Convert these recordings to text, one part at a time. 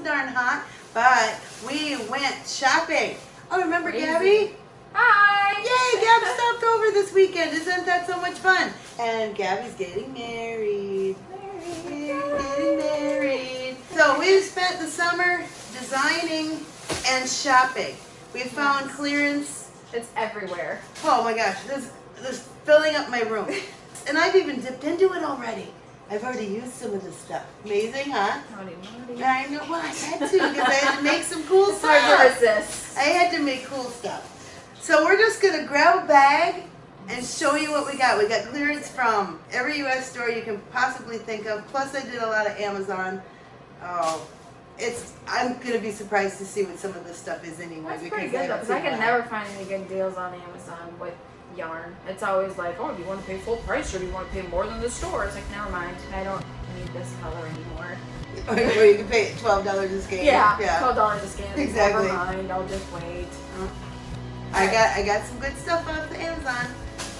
so darn hot. But we went shopping. Oh, remember Crazy. Gabby? Hi! Yay, Gab stopped over this weekend. Isn't that so much fun? And Gabby's getting married. Getting married. So we've spent the summer designing and shopping. We found clearance. It's everywhere. Oh my gosh, this this is filling up my room. And I've even dipped into it already. I've already used some of this stuff. Amazing, huh? Howdy, howdy. I know. Well, I had to because I had to make some cool stuff. to. I had to make cool stuff. So we're just gonna grab a bag and show you what we got. We got clearance from every U.S. store you can possibly think of. Plus, I did a lot of Amazon. Oh, it's. I'm gonna be surprised to see what some of this stuff is anyway. That's pretty good though, because I can never find any good deals on Amazon with yarn. It's always like, oh, do you want to pay full price or do you want to pay more than the store? It's like, never mind. I don't need this color anymore. Or you can pay twelve dollars a skein. Yeah, Yeah. twelve dollars a scan. Exactly. Never mind. I'll just wait. Mm-hmm. I got I got some good stuff off the Amazon.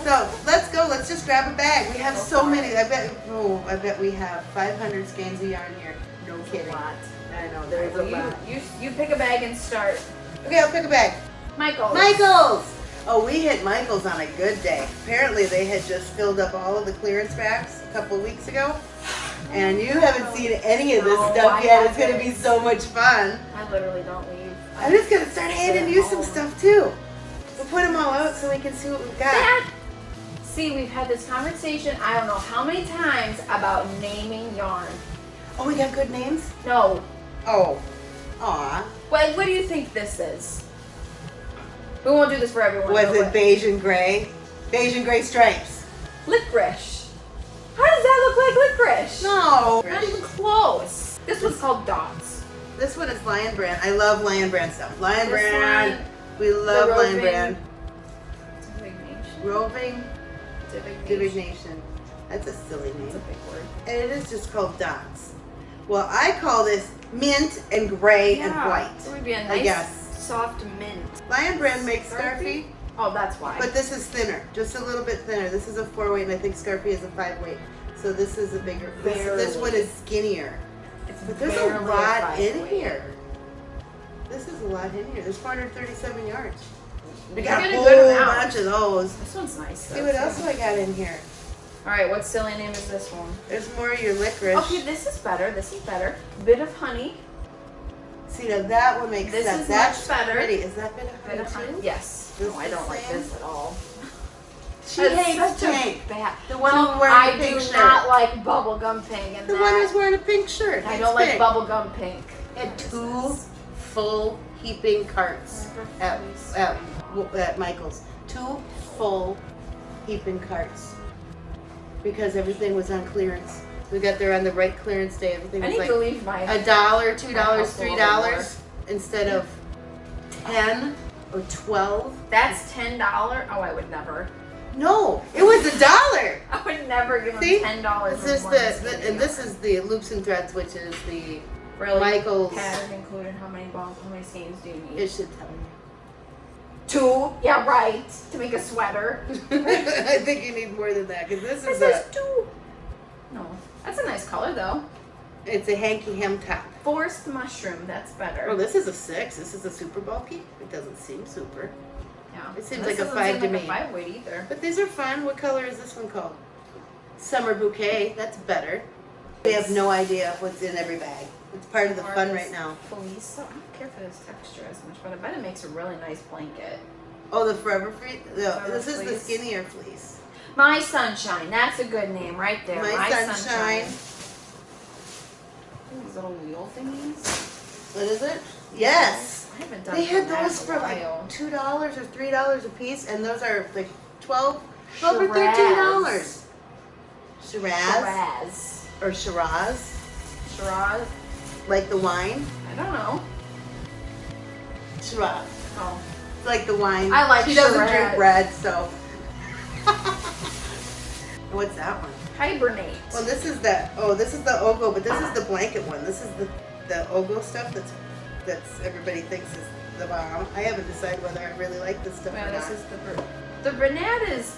So let's go. Let's just grab a bag. We have Go so many. I bet. Oh, I bet we have 500 skeins of yarn here. No kidding. a lot. I know. There's a you, lot. you, you pick a bag and start. Okay, I'll pick a bag. Michael. Michaels! Oh, we hit Michaels on a good day. Apparently they had just filled up all of the clearance racks a couple of weeks ago. And you haven't seen any of this No, stuff yet. It's gonna be so much fun. I literally don't leave. I'm just gonna start handing you some stuff too. We'll put them all out so we can see what we've got. Dad! See, we've had this conversation, I don't know how many times, about naming yarn. Oh, we got good names? No. Oh. Aw. What, what do you think this is? We won't do this for everyone. Was it beige and gray? Beige and gray stripes. Licorice. How does that look like licorice? No. Not even close. This one's called dots. This one is Lion Brand. I love Lion Brand stuff. Lion This Brand. one, We love Lion Brand. Divignation. Roving Divignation. Divignation. That's a silly That's a name. big word. And it is just called dots. Well, I call this mint and gray and white. It would be a I nice, guess. Soft mint. Lion Brand makes Scarfie? Oh, that's why. but this is thinner, just a little bit thinner. This is a four weight, and I think Scarfie is a five weight. So this is a bigger. This, this one is skinnier. it's But there's a lot five in weight. here. This is a lot in here. There's 437 yards. We got a a good whole bunch of those. This one's nice. See what else do I got in here? All right, what silly name is this one? There's more of your licorice. Okay, this is better. This is better. Bit of honey. See now that one makes This sense. is That's much better. pretty. Is that bit of Bit of honey. too? Yes. This no, I don't like this at all. She hates pink. bad. The one who's wearing I the pink do shirt. not like bubblegum pink, and The that, one who's wearing a pink shirt. I don't like bubblegum pink. And two full heaping carts at, at, at Michael's. Two full heaping carts. Because everything was on clearance. We got there on the right clearance day. Everything I was need like to leave my. a dollar, two dollars, three dollars instead of ten or twelve. That's ten dollar. Oh, I would never. No, it was a dollar. I would never give them See? ten dollars. This is the, the and this is the loops and threads, which is the really Michael's. pattern included. How many balls? How many skeins do you need? It should tell you. Two. Yeah, right. To make a sweater. I think you need more than that because this It is says a two. That's a nice color though. it's a hanky hem top. Forest mushroom. That's better. Oh, this is a six. This is a super bulky. It doesn't seem super, yeah. it seems This like a five seem to like me. A five weight either. but these are fun. What color is this one called? Summer bouquet. That's better. We have no idea what's in every bag. It's part of the Or fun right now. Fleece. I don't care for this texture as much, but I bet it makes a really nice blanket. Oh, the Forever Free. No, Forever this is the skinnier fleece. My sunshine. That's a good name right there. My My, Sunshine. Ooh, These little wheel thingies. What is it? Yes. I haven't done They had those for like while. two dollars or three dollars a piece, and those are like 12, 12 or thirteen dollars. Shiraz Shiraz. or Shiraz, Shiraz. like the wine. I don't know. Shiraz, Oh. Like the wine. I like She doesn't Shiraz. drink red, so. What's that one? Hibernate. Well, this is the oh, this is the O'Go, but this is the blanket one. This is the the O'Go stuff that's that's everybody thinks is the bomb. I haven't decided whether I really like this stuff or this is the the Bernat is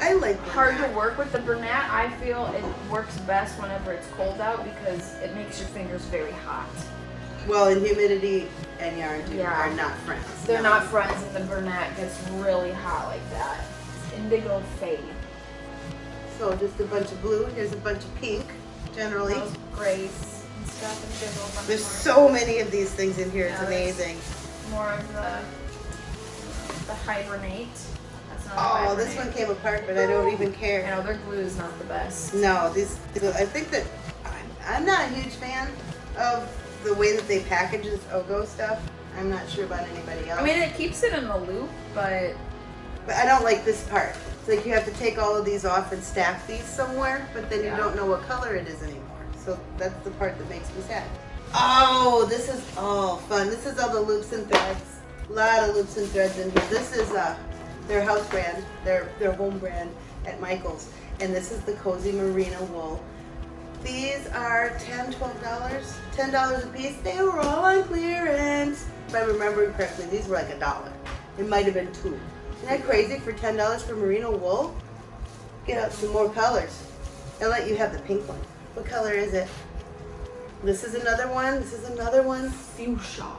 I like hard to work with. The Bernat, I feel it works best whenever it's cold out because it makes your fingers very hot. Well, and humidity and yarn Yeah. are not friends. They're No. not friends, and the Bernat gets really hot like that. Indigo fade. So just a bunch of blue. Here's a bunch of pink. Generally, Those grays and stuff, and there's a little bunch there's so many of these things in here. It's Yeah, there's- amazing. more of the the hibernate. Oh, this one came apart, but I don't even I care. know their glue is not the best. No, these. I think that I'm, I'm not a huge fan of the way that they package this O'Go stuff. I'm not sure about anybody else. I mean, it keeps it in the loop, but But I don't like this part. It's like you have to take all of these off and stack these somewhere, but then Yeah. you don't know what color it is anymore. So that's the part that makes me sad. Oh, this is all fun. This is all the loops and threads. A lot of loops and threads in here. This is uh, their house brand, their their home brand at Michael's, and this is the Cozy Merino wool. These are 10 $12, $10 a piece. They were all on clearance. If I'm remembering correctly, these were like a dollar. It might have been two. Isn't that crazy for $10 for merino wool? Get out some more colors. I'll let you have the pink one. What color is it? This is another one. This is another one. fuchsia.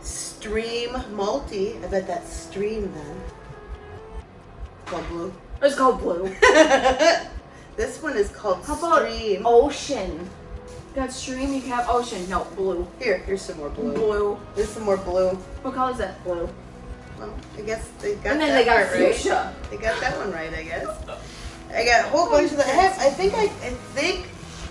Stream multi. I bet that's stream then. Called blue. It's called blue. this one is called How about stream. ocean? Got stream, you can have ocean. No, blue. Here, here's some more blue. Blue. There's some more blue. What color is that? Blue. Well, I guess they got and then that they got right. fuchsia. They got that one right, I guess. I got a whole bunch of the. I, have, I think I, I think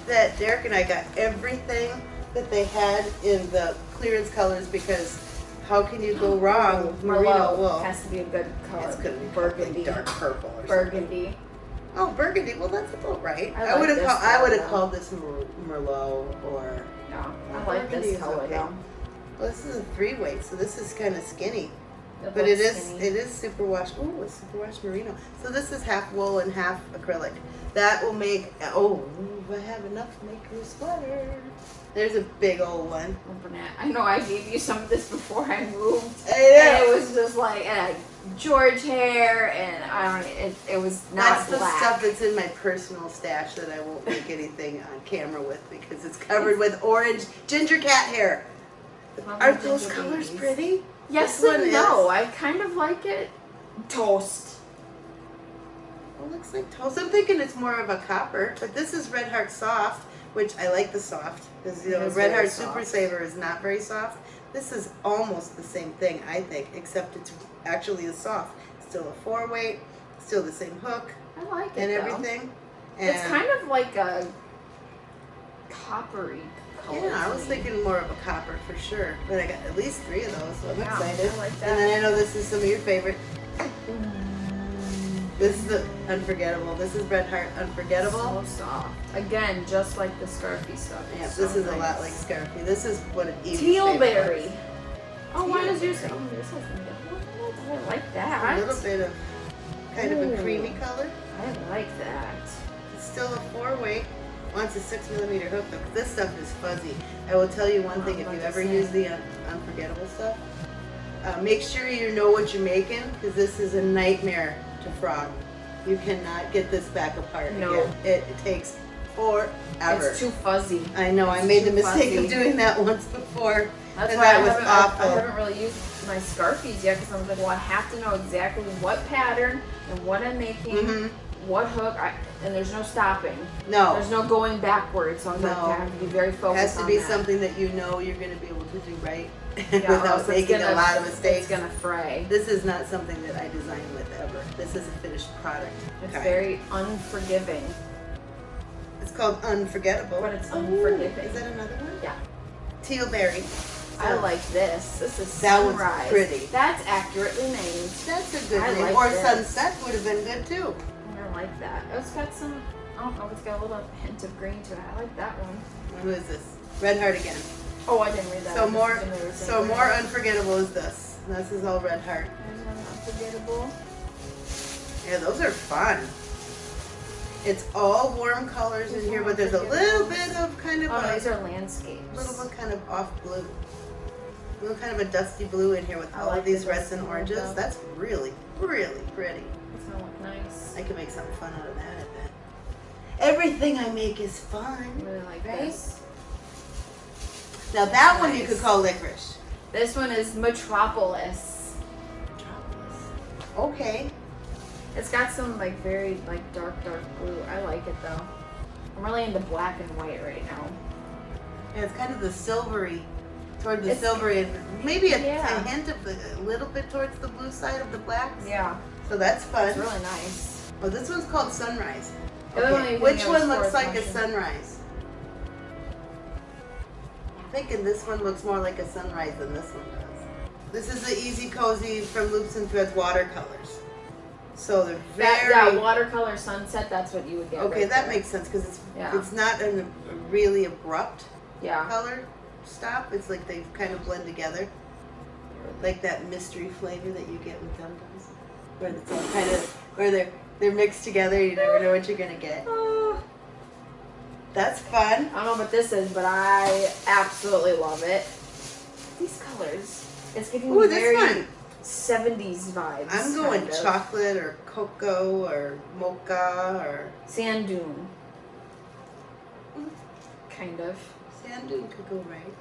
that Derek and I got everything that they had in the clearance colors because how can you go wrong with merino Merlot wool? has to be a good color. It's gonna be burgundy. like dark purple or Burgundy. Oh, burgundy. Well, that's about right. I I, would have called. I would have called this Mer- Merlot or. No, I like this color okay. though. Well, this is a three weight, so this is kind of skinny. But it is skinny. it is superwash. Oh, it's superwash merino. So this is half wool and half acrylic. That will make oh I have enough to make you a sweater. There's a big old one. Oh. I know I gave you some of this before I moved. I And it was just like uh, George hair, and I don't. It, it was not That's the stuff that's in my personal stash that I won't make anything on camera with because it's covered with orange ginger cat hair. Aren't those colors babies. pretty? Yes This and one no. is- I kind of like it. Toast. It looks like toast. I'm thinking it's more of a copper, but this is Red Heart Soft, which I like the soft because you know Red very Heart Super. Saver is not very soft. This is almost the same thing, I think, except it's actually a soft. Still a four weight, still the same hook I like it and though. everything. And It's kind of like a coppery yeah, I was thinking more of a copper for sure, but I got at least three of those, so I'm Yeah, excited. I like And then I know this is some of your favorite. This is the unforgettable. This is Red Heart Unforgettable. So soft. Again, just like the scarfie stuff. Yeah, It's this so is a lot like Scarfie. This is what of Evie's favorite Tealberry. ones. Oh, why does yours? Oh, yours has? I like that. A little bit of kind of a creamy color. I like that. It's still a four a six millimeter hook though. 'cause This stuff is fuzzy. I will tell you one thing: if you ever use the un- unforgettable stuff, uh, make sure you know what you're making because this is a nightmare to frog. You cannot get this back apart No. again. It, it takes forever. It's too fuzzy. I know. I made the mistake of doing that once before. That's And why I that was haven't, I, I haven't really used my Scarfies yet because I was like, well, I have to know exactly what pattern and what I'm making, hmm what hook, I, and there's no stopping. No. There's no going backwards, so like, No. I have to be very focused. It has to on be that. something that you know you're going to be able to do right Yeah, without making gonna, a lot of mistakes. It's gonna fray. This is not something that I design with ever. This is a finished product. It's kind. very unforgiving. It's called Unforgettable. But it's Ooh. Is that another one? Yeah. Tealberry. I like this. This is That one's sunrise. pretty. That's accurately named. That's a good I name. like or this. Sunset would have been good too. I like that. It's got some. I don't know. It's got a little hint of green to it. I like that one. Who is this? Red Heart again. Oh, I didn't read that. So more, assumed they were so more unforgettable is this. This is all Red Heart. There's one unforgettable. Yeah, those are fun. It's all warm colors in here, but there's a little bit of kind of Oh, a these are landscapes. A little bit kind of off blue. A little kind of a dusty blue in here with I all like of these the reds and oranges. though. That's really, really pretty. It's gonna look nice. I can make something fun out of that, I bet. Everything I make is I fun. really like Right? this. Now that one you could call licorice. This one is Metropolis. Okay. It's got some like very like dark, dark blue. I like it though. I'm really into black and white right now. Yeah, it's kind of the silvery, toward the It's- silvery, and maybe a, Yeah. a hint of the, a little bit towards the blue side of the blacks. Yeah, So that's fun. it's really nice. Oh, this one's called sunrise. One Okay, Which one looks like a sunrise? I'm thinking this one looks more like a sunrise than this one does. This is the Easy Cozy from Loops and Threads watercolors. So they're very that watercolor sunset, that's what you would get. okay. right That there. makes sense because it's Yeah. it's not a really abrupt Yeah. color stop. It's like they kind of blend together, like that mystery flavor that you get with Dum Dums, where it's all kind of where they're they're mixed together. You never know what you're gonna get. Oh, That's fun. I don't know what this is, but I absolutely love it. These colors. It's giving Ooh, me very one. 70s vibes. I'm going kind of. chocolate or cocoa or mocha or Sand dune. Mm. Kind of. sand dune could go right.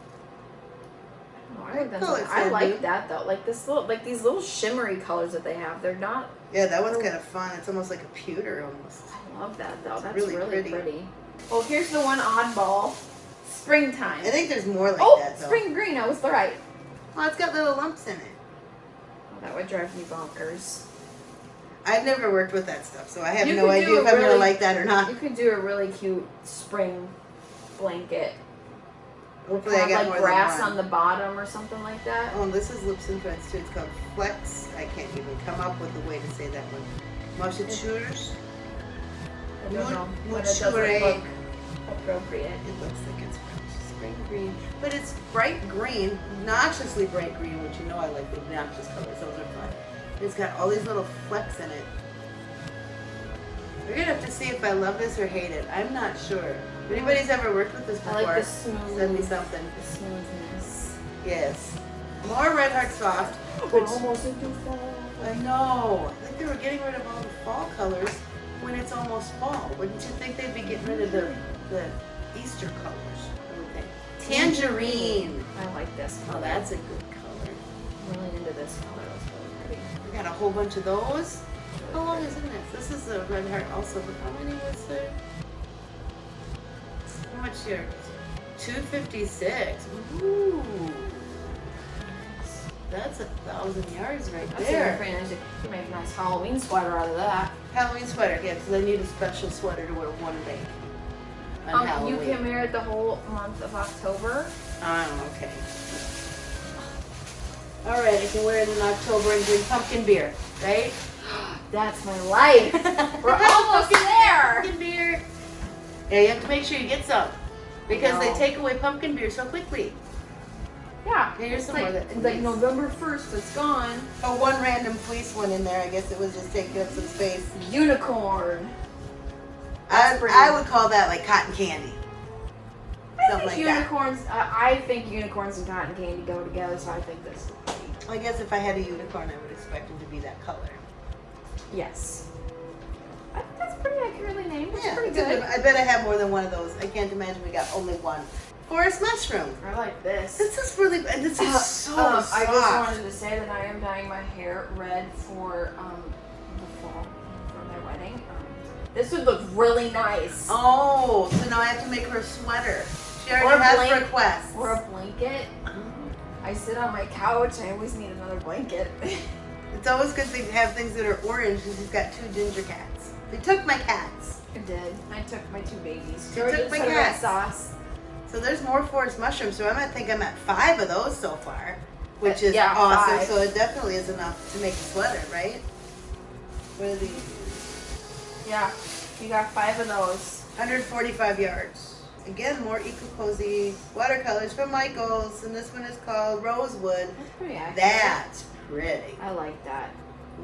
Oh, I, like that color. I like dune? that though. Like this little, like these little shimmery colors that they have. They're not. Yeah, that one's oh. kind of fun. It's almost like a pewter almost. I love that though. It's That's really really, pretty. pretty. Oh, here's the one oddball. Springtime. I think there's more like oh, that though. spring green. I was right. Well, it's got little lumps in it. Oh, that would drive me bonkers. I've never worked with that stuff, so I have You no idea if I'm gonna like that or not. You could do a really cute spring blanket. Hopefully, I Have got like grass on the bottom or something like that. Oh, this is Loops and Threads too. It's called Flex. I can't even come up with a way to say that one. Mochitures. I don't know, but it doesn't look appropriate. It looks like it's spring green, but it's bright green, noxiously bright green, which you know I like the obnoxious colors. Those are fun. It's got all these little flecks in it. We're gonna have to see if I love this or hate it. I'm not sure. If anybody's ever worked with this I before, like the smooth, send me something. the smoothness. Yes. More Red Heart Soft. Which almost into fall. I know. I think they were getting rid of all the fall colors when it's almost fall. Wouldn't you think they'd be getting rid of the, the Easter colors? Think. Tangerine. I like this Oh, that's a good color. I'm really into this color. That's really pretty. We got a whole bunch of those. How long is this? This is a red heart also, but how many was there? How much here? 256. Ooh. That's a thousand yards right That's there. You can make a nice Halloween sweater out of that. Halloween sweater, yeah, because I need a special sweater to wear one day. On Um, Halloween. you can wear it the whole month of October. Oh, okay. All right, I can wear it in October and drink pumpkin beer, right? That's my life. We're almost there. Pumpkin beer. Yeah, you have to make sure you get some because they take away pumpkin beer so quickly. Yeah. Yeah, here's It's some like, more that it's like. November 1st, it's gone. Oh, one random fleece one in there. I guess it was just taking up some space. Unicorn. I, I would call that like cotton candy. I Something think like unicorns. Uh, I think unicorns and cotton candy go together, so I think this is pretty. I guess if I had a unicorn, I would expect him to be that color. Yes. I think that's pretty accurately named. It's Yeah, pretty it's a good. I bet I have more than one of those. I can't imagine we got only one. Forest mushroom. I like this. This is really, and this is Uh, so um, soft. I just wanted to say that I am dyeing my hair red for um, the fall for my wedding. Um, this would look really nice. Oh, so now I have to make her a sweater. She Or already a has blank- requests. Or a blanket. I sit on my couch. I always need another blanket. It's always good to have things that are orange because she's got two ginger cats. They took my cats. I did. I took my two babies. You took my cats. sauce. So there's more forest mushrooms. So I might think I'm at five of those so far, which is Yeah, awesome. five. So it definitely is enough to make a sweater, right? What are these? Yeah, you got five of those. 145 yards. Again, more Eco Cozy watercolors from Michaels, and this one is called Rosewood. That's pretty accurate. That's pretty. I like that.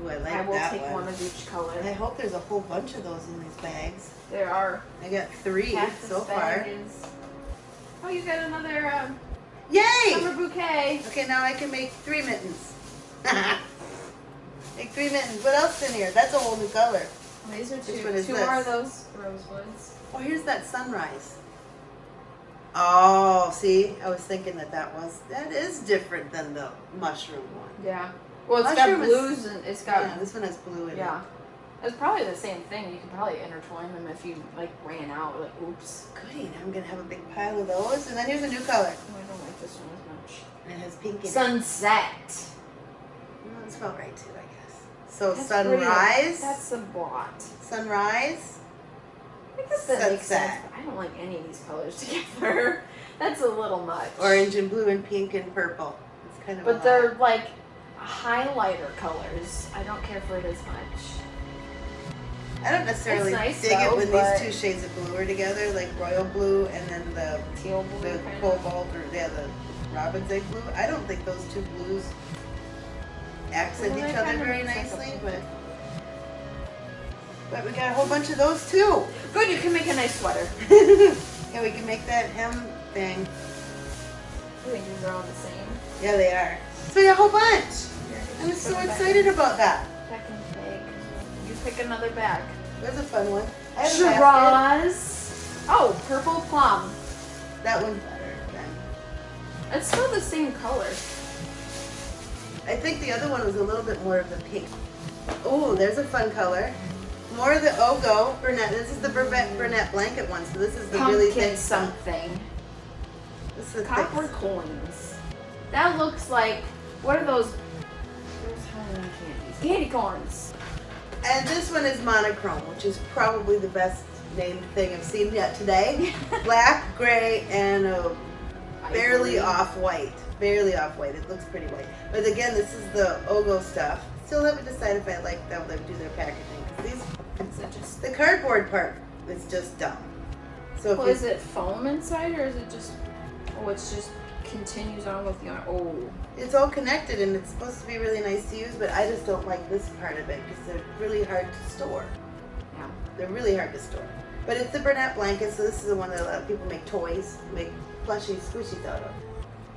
Ooh, I like I will take one. one of each color. I hope there's a whole bunch of those in these bags. There are I got three cactus so far. is- Oh, you got another um, Yay! summer bouquet. Okay, now I can make three mittens. Make three mittens. What else is in here? That's a whole new color. These are two. one is two this? more of those rosewoods. Oh, here's that sunrise. Oh, see, I was thinking that that was that is different than the mushroom one. Yeah. Well, it's Mushroom got is- blues and it's got yeah, this one has blue in it. yeah. It's probably the same thing. You could probably intertwine them if you like ran out. Like, oops. Goody, now I'm gonna have a big pile of those. And then here's a new color. Oh, I don't like this one as much. And it has pink in it. Sunset. Mm, That spelled right too, I guess. So That's sunrise, pretty. That's a blot. sunrise. I guess that makes sense. Sunset. I don't like any of these colors together. That's a little much. Orange and blue and pink and purple. It's kind of. But they're like highlighter colors. I don't care for it as much. I don't necessarily nice, dig it when these two shades of blue are together, like royal blue and then the Teal blue. the cobalt or yeah, the robin's egg blue. I don't think those two blues accent Well, each other very nicely, but but we got a whole bunch of those too. Good, you can make a nice sweater. yeah, we can make that hem thing. I think these are all the same. Yeah, they are. So we got a whole bunch. I'm so put 'em back excited about that. Back in the bag. You pick another bag. There's a fun one. I have a basket. Shiraz. Oh, purple plum. That one's better. Than, It's still the same color. I think the other one was a little bit more of the pink. Oh, there's a fun color. More of the oh, O'Go Bernat. This is the Bernat, Bernat blanket one, so this is the really Pumpkin thick stuff. something. This is the thick Copper coins. That looks like what are those? Those Halloween candies. Candy corns. And this one is monochrome, which is probably the best named thing I've seen yet today. Black, gray, and a barely off white. Barely off white. It looks pretty white. But again, this is the O'Go stuff. Still haven't decided if I like how they do their packaging. 'Cause these, Is it just? the cardboard part is just dumb. So Well, is it foam inside or is it just? Oh, it's just continues on with yarn. Oh, it's all connected and it's supposed to be really nice to use, but I just don't like this part of it because they're really hard to store. yeah. They're really hard to store. But it's the Bernat blanket, so this is the one that a lot of people make toys, make plushy squishies out of.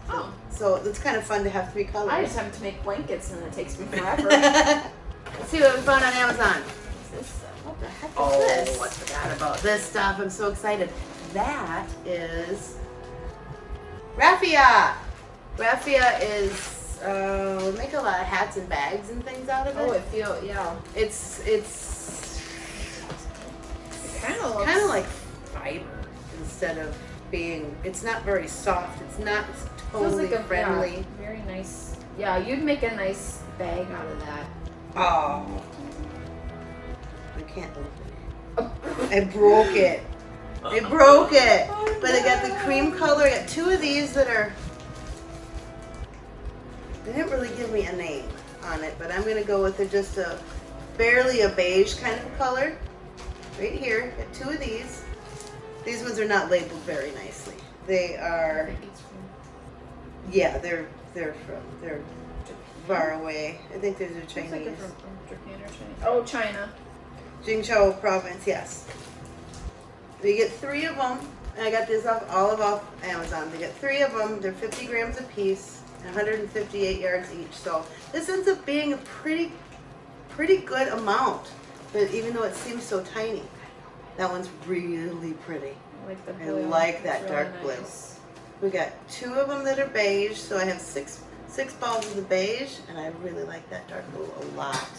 Oh, So it's kind of fun to have three colors. I just have to make blankets and it takes me forever. Let's see what we found on Amazon. What the heck is Oh, this? I forgot about this stuff. I'm so excited. That is raffia. Raffia is uh, we make a lot of hats and bags and things out of it. Oh, it feel yeah. It's it's It kind of kind of like fiber instead of being. It's not very soft. It's not feels totally like a friendly. Yeah, very nice. Yeah, you'd make a nice bag out of that. Oh, can't open it. I broke it. I broke it. Oh, But I got the cream color. I got two of these that are. They didn't really give me a name on it, but I'm gonna go with a, just a barely a beige kind of color. Right here, got two of these. These ones are not labeled very nicely. They are, think it's from yeah, they're they're from they're far away. I think these are Looks like Chinese. from, from Japan or China. Oh, China. Jingzhou province, yes. You get three of them, and I got this off all of off Amazon. They get three of them. They're 50 grams a piece, 158 yards each. So this ends up being a pretty, pretty good amount. But even though it seems so tiny, that one's really pretty. I like the I like that really dark blue. nice. We got two of them that are beige, so I have six six balls of the beige, and I really like that dark blue a lot.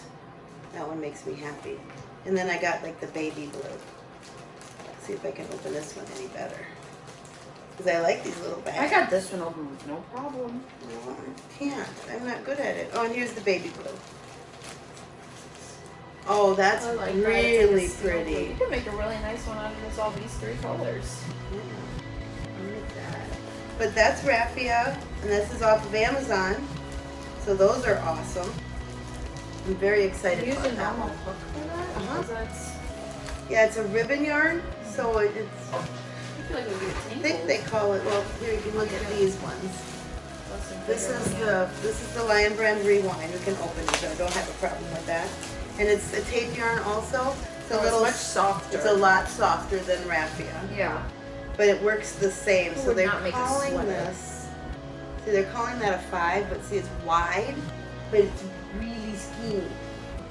That one makes me happy. And then I got like the baby blue. Let's see if I can open this one any better. Because I like these little bags. I got this one open with no problem. No, I can't. I'm not good at it. Oh, and here's the baby blue. Oh, that's like that. It's like a really blue. pretty. You could make a really nice one out of this, all these three colors. Yeah, I like that. But that's raffia, and this is off of Amazon. So those are awesome. I'm very excited Use about a that normal one. hook for that? Uh-huh. That's, Yeah, it's a ribbon yarn, so it- it's, I feel like it would get I think they call it, well, here you can look at these ones. This is the, this is the Lion Brand Rewind. We can open it, so I don't have a problem with that. And it's a tape yarn also. It's a Oh, little, much softer. it's a lot softer than raffia. Yeah. but it works the same. It So they're not make a calling this. See, they're calling that a five, but see, it's wide, but it's really skinny.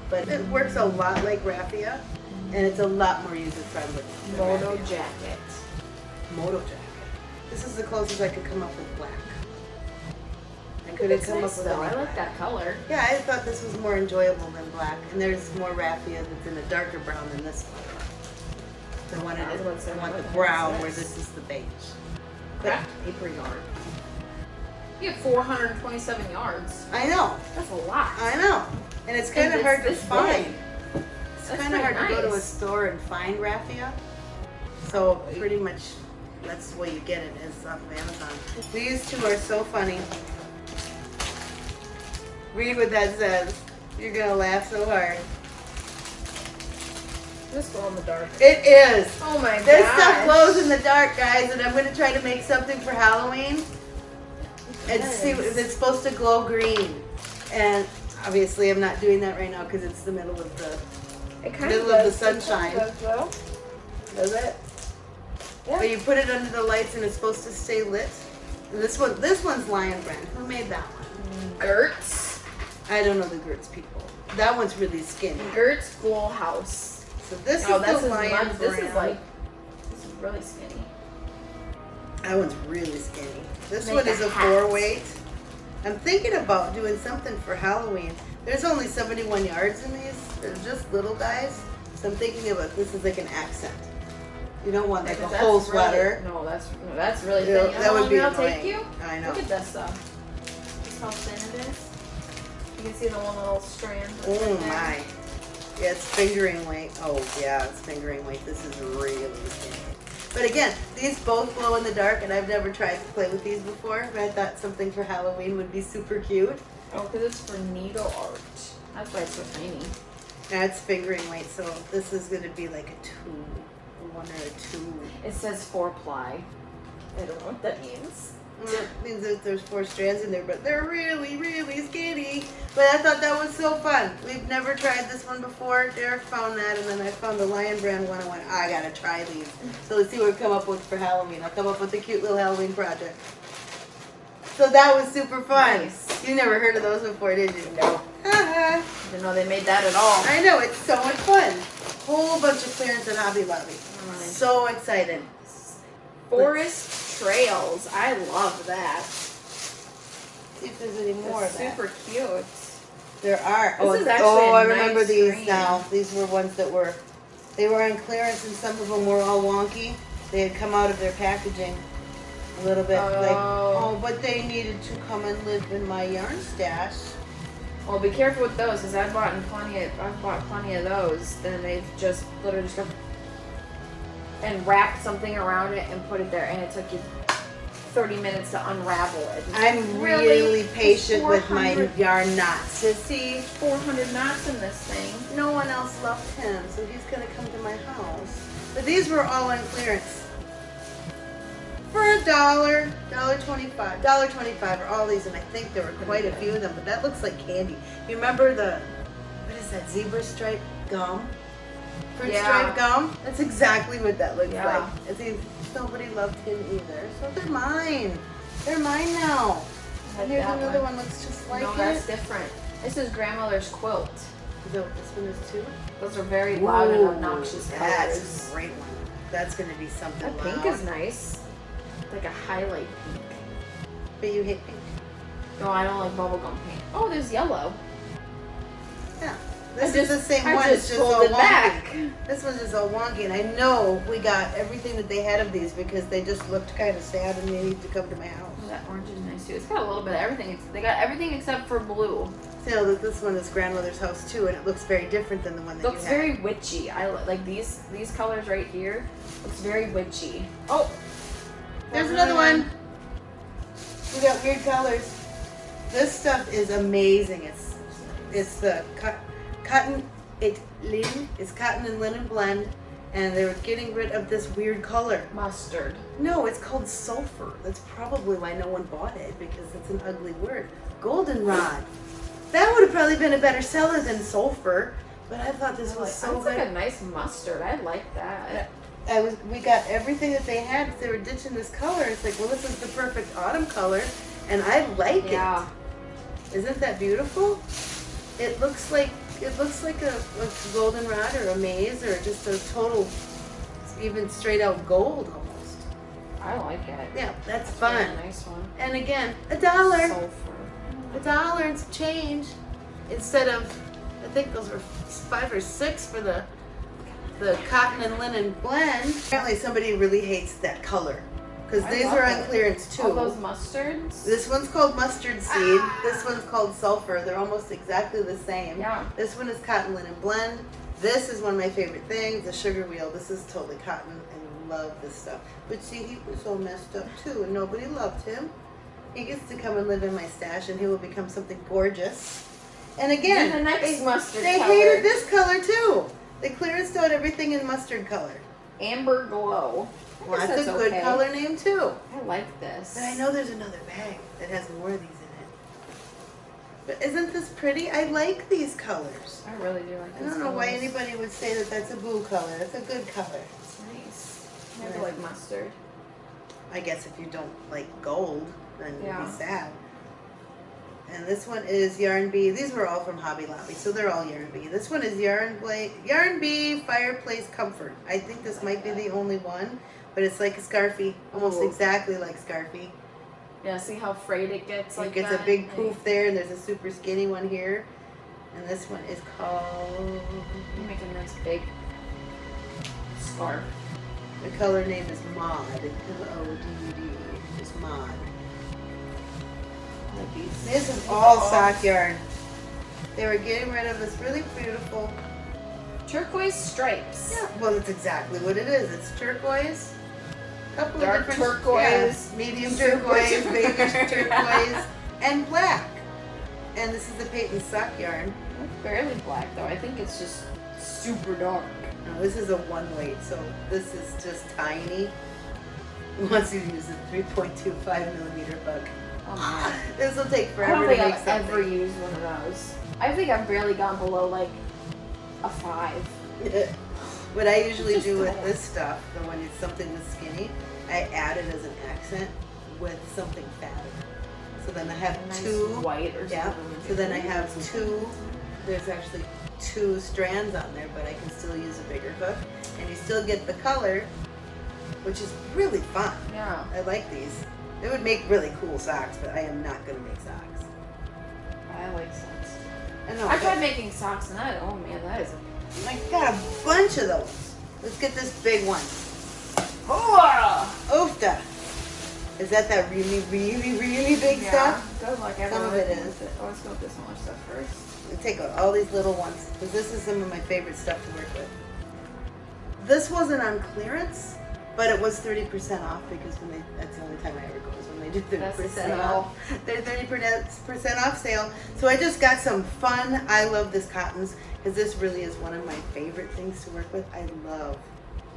but it works a lot like raffia, and it's a lot more user friendly. Moto jacket. Moto jacket. This is the closest I could come up with black. I couldn't It's come nice up with though. I like that color. Yeah, I thought this was more enjoyable than black, and there's more raffia that's in a darker brown than this one. The one I was it about to is, say, I want the brown where this? is the beige. Craft paper yarn. You have 427 yards. I know, That's a lot. I know, and it's kind of hard to find. big. It's That's kind of hard pretty to go to a store and find raffia. So pretty much that's the way you get it is off of Amazon. These two are so funny. Read what that says. You're gonna laugh so hard. Just glow in the dark. It is. Oh my god. This gosh. stuff glows in the dark, guys, and I'm gonna try to make something for Halloween and see it's supposed to glow green. And obviously, I'm not doing that right now because it's the middle of the. Middle of of the sunshine. does. Does it? Yeah. But you put it under the lights and it's supposed to stay lit. And this one, this one's Lion Brand. Who made that one? Gertz. I don't know the Gertz people. That one's really skinny. Gertz School House. So this oh, is the Lion much, Brand. This is like. This is really skinny. That one's really skinny. This Make one a is a hat. four weight. I'm thinking about doing something for Halloween. There's only 71 yards in these. They're just little guys. So I'm thinking about this is like an accent. You don't want like a Because that's whole really- sweater. no, that's no, that's really thin. You that how would long be it'll take annoying. you? I know. Look at this stuff. Just how thin it is. You can see the one little strand. that's Oh in there. my. Yeah, it's fingering weight. Oh yeah, it's fingering weight. This is really skinny. But again, these both glow in the dark, and I've never tried to play with these before. But I thought something for Halloween would be super cute. Oh, because it's for needle art. That's why it's so tiny. That's fingering weight, so this is gonna be like a two, a one or a two. It says four ply. I don't know what that means. It means that there's four strands in there, but they're really, really skinny. But I thought that was so fun. We've never tried this one before. Derek found that, and then I found the Lion Brand one. I went, I gotta try these. So let's see what we come up with for Halloween. I'll come up with a cute little Halloween project. So that was super fun. Nice. You never heard of those before, did you? No. Haha. Didn't know they made that at all. I know, it's so much fun. Whole bunch of clearance at Hobby Lobby. Nice. So excited. Forest trails. I love that. See if there's any more It's of that. super cute. There are. This oh, oh, I remember nice these green. now. These were ones that were, they were on clearance and some of them were all wonky. They had come out of their packaging a little bit like, Oh. oh, but they needed to come and live in my yarn stash. Well, be careful with those, because I've bought plenty of I've bought plenty of those. Then they've just literally just got and wrap something around it and put it there, and it took you thirty minutes to unravel it. I'm Really? really, patient with my yarn knots. To see Four hundred knots in this thing. no one else loved him, so he's gonna come to my house. But these were all on clearance. For a dollar, dollar twenty-five, dollar twenty-five are all these, and I think there were quite a few of them. But that looks like candy. You remember the what is that zebra stripe gum? Fruit Yeah. stripe gum. That's exactly what that looks Yeah. like. And see, nobody loved him either, so they're mine. They're mine now. And here's another one. looks just like no, it. that's different. This is grandmother's quilt. So this one is too. Those are very loud and obnoxious That's colors. a great one. That's gonna be something That pink is nice. Like a highlight pink. But you hate pink. No, I don't like bubblegum pink. Oh, there's yellow. Yeah. This I is the same I one. just it's just all wonky. back. This one's just all wonky, and I know we got everything that they had of these because they just looked kind of sad and they need to come to my house. Oh, that orange is nice too. It's got a little bit of everything. It's, they got everything except for blue. You know that this one is grandmother's house too, and it looks very different than the one that looks you had. very witchy. I like these these colors right here. Looks very witchy. Oh, There's another one. We got weird colors. This stuff is amazing. It's it's the cut, cotton it linen. It's cotton and linen blend, and they were getting rid of this weird color. Mustard. No, it's called sulfur. That's probably why no one bought it because it's an ugly word. Goldenrod. That would have probably been a better seller than sulfur. But I thought this was so That's like a nice mustard. I like that. I was we got everything that they had. They were ditching this color. It's like, well, this is the perfect autumn color, and I like Yeah. it. Isn't that beautiful? It looks like it looks like a, a goldenrod or a maze or just a total, even straight out gold almost. I like it. Yeah, that's It's fun. really nice one. And again, a dollar, Sulfur. a dollar and some change, instead of, I think those were five or six for the, the cotton and linen blend. Apparently, somebody really hates that color, because these are on it. clearance too. All those mustards. This one's called mustard seed. Ah. This one's called sulfur. They're almost exactly the same. Yeah. This one is cotton linen blend. This is one of my favorite things, the sugar wheel. This is totally cotton. I love this stuff. But see, he was all messed up too, and nobody loved him. He gets to come and live in my stash, and he will become something gorgeous. And again, the next they, mustard they color. hated this color too. They clearanced out everything in mustard color. Amber glow. Well, guess that's a good okay. color name too. I like this. But I know there's another bag that has more of these in it. But isn't this pretty? I like these colors. I really do like I don't know why anybody would say that that's a blue color. That's a good color. It's nice. I never Right. like mustard. I guess if you don't like gold, then you'd be sad. And this one is Yarn Bee. These were all from Hobby Lobby, so they're all Yarn Bee. This one is Yarn Bla- Yarn Bee Fireplace Comfort. I think this might be the only one, but it's like a scarfie, almost Ooh. exactly like scarfie. Yeah, see how frayed it gets like It gets that? a big Like, poof there, and there's a super skinny one here. And this one is called. Make a nice big scarf. The color name is Mod. M O D U D. Just Mod. I like these. This is all sock yarn. They were getting rid of this really beautiful. Turquoise stripes. Yeah, well, that's exactly what it is. It's turquoise. A couple Dark of different turquoise, yeah, medium turquoise, baby turquoise. and black. And this is the Peyton sock yarn. It's barely black though. I think it's just super dark. Now, this is a one weight, so this is just tiny. Once you use a 3.25 millimeter hook, Oh this will take forever I don't think I've something. ever used one of those. I think I've barely gone below like a five. what I usually Just do with tiny. this stuff, the when it's something that's skinny, I add it as an accent with something fatter. So then I have nice two. white or Yeah. something. So then I have two. There's actually two strands on there, but I can still use a bigger hook, and you still get the color, which is really fun. Yeah. I like these. They would make really cool socks, but I am not gonna make socks. I like socks. I know. I tried making socks and that. Oh man, that is. I got a bunch of those. Let's get this big one. Oh! Oofta. Is that that really, really, really big stuff? Good luck. Some of it is. Oh, let's go with this smaller stuff first. We take out all these little ones because this is some of my favorite stuff to work with. This wasn't on clearance, but it was 30% off because when they, that's the only time I ever go is when they do 30% That's the sale. off. They're 30% off sale. So I just got some fun. I love this cottons because this really is one of my favorite things to work with. I love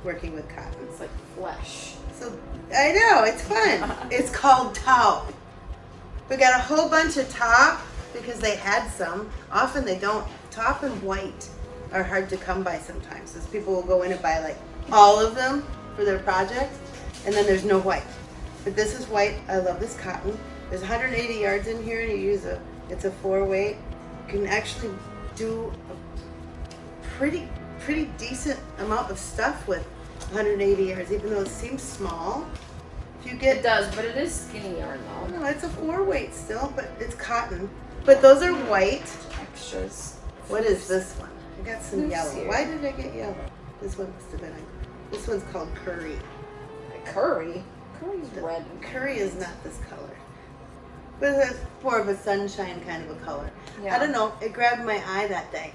working with cottons. It's like flesh. So I know it's fun. it's called top. We got a whole bunch of top because they had some. Often they don't. Top and white are hard to come by sometimes. Because people will go in and buy like all of them for their project, and then there's no white. But this is white. I love this cotton. There's 180 yards in here, and you use a. It's a four weight. You can actually do a pretty pretty decent amount of stuff with 180 yards, even though it seems small. If you It get does, but it is skinny yarn though. no, it's a four weight still, but it's cotton. But those are white. Extras. What is this one? I got some yellow. Why did I get yellow? This one must have been this one's called curry. Curry. Curry's red. Curry is not this color. But it's more of a sunshine kind of a color. Yeah. I don't know. It grabbed my eye that day.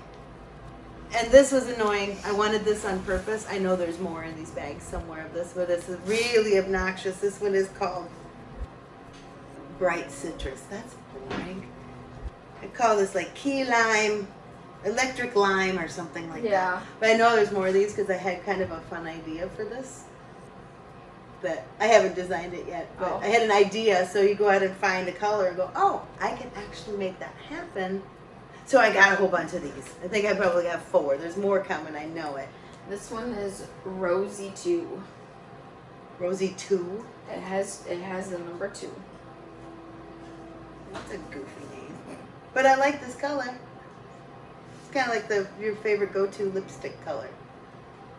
And this was annoying. I wanted this on purpose. I know there's more in these bags somewhere of this, but this is really obnoxious. This one is called Bright Citrus. That's boring. I call this like key lime, electric lime, or something like that. Yeah. But I know there's more of these because I had kind of a fun idea for this. But I haven't designed it yet. But Oh. I had an idea, so you go out and find a color and go, oh, I can actually make that happen. So I got a whole bunch of these. I think I probably got four. There's more coming, I know it. This one is Rosy Two. Rosie 2. It has it has the number two. That's a goofy name. But I like this color. Kind of like the your favorite go-to lipstick color.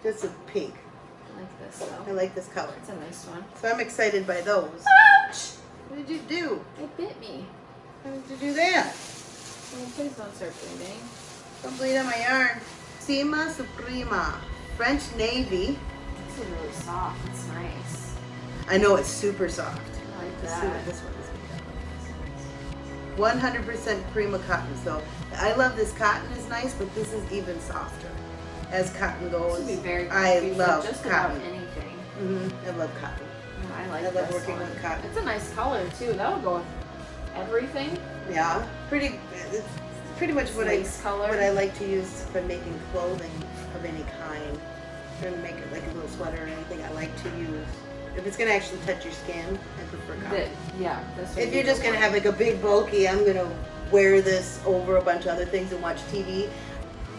Just a pink. I like this I like this color. It's a nice one. So I'm excited by those. Ouch! What did you do? It bit me. How did you do that? Oh, please don't start bleeding. Don't bleed on my yarn. Sima Suprema. French Navy. This is really soft. It's nice. I know it's super soft. I like Let's see what this one is. 100% Prima cotton. So I love this cotton is nice, but this is even softer. As cotton goes, would be very I love just cotton. about anything. hmm I love cotton. I like I love this working one. with cotton. It's a nice color too. That would go with everything. Yeah, pretty. It's pretty much what I color. what I like to use for making clothing of any kind. To make it like a little sweater or anything. I like to use. If it's gonna actually touch your skin, I prefer cotton. The- yeah, If you're just gonna have like a big bulky, I'm gonna wear this over a bunch of other things and watch TV.